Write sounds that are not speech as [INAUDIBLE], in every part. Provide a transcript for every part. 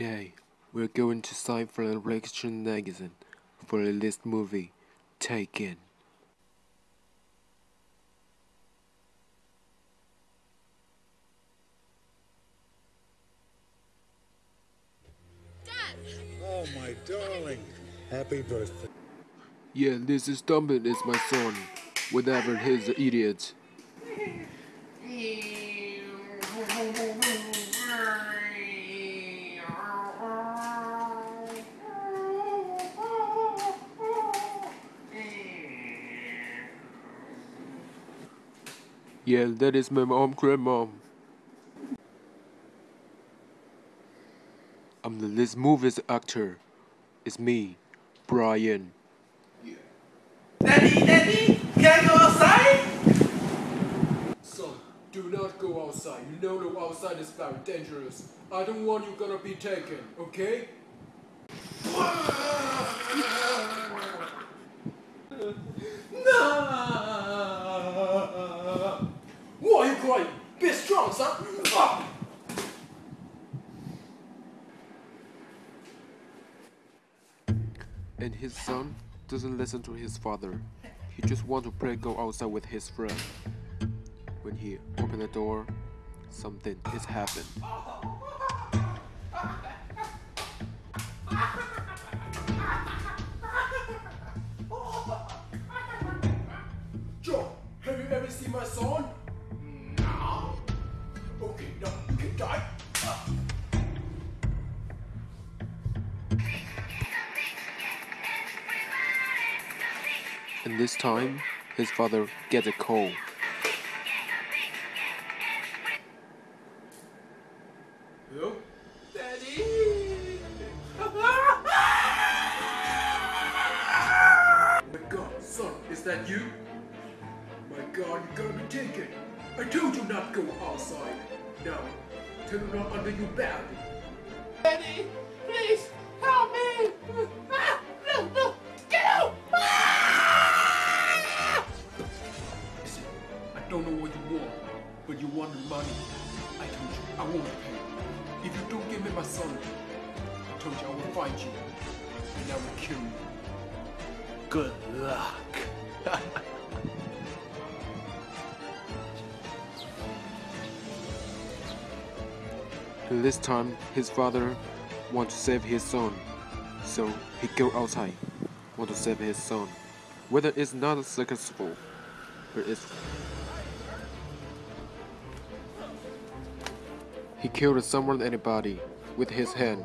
Today, we're going to Cypher Reaction Magazine for a list movie, Taken. Oh, my darling. Happy birthday. Yeah, this is Dumpin is my son, whatever he's an idiot. [LAUGHS] Yeah, that is my mom, grandmom. I'm the this movie's actor. It's me, Brian. Daddy, Daddy, can I go outside? Son, do not go outside. You know the outside is very dangerous. I don't want you gonna be taken, okay? [LAUGHS] No. Why are you crying? Be Ah. And his son doesn't listen to his father. He just want to play go outside with his friend. When he opened the door, something is happened. Joe, have you ever seen my son? And this time, his father gets a call. Hello? Daddy! [LAUGHS] my god, son, is that you? My god, you're gonna be taken. I told you not to go outside. Now, turn around under your bed. Daddy, please help me! Money. I told you I won't pay. If you don't give me my son, I told you I will find you and I will kill you. Good luck. [LAUGHS] This time, his father want to save his son. So he go outside, want to save his son. Whether it's not successful, but it's He killed someone anybody with his hand.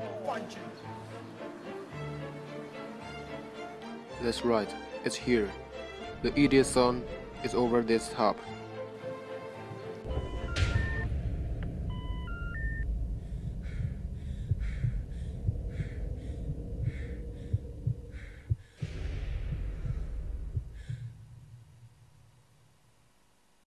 That's right, it's here. The idiot son is over this top.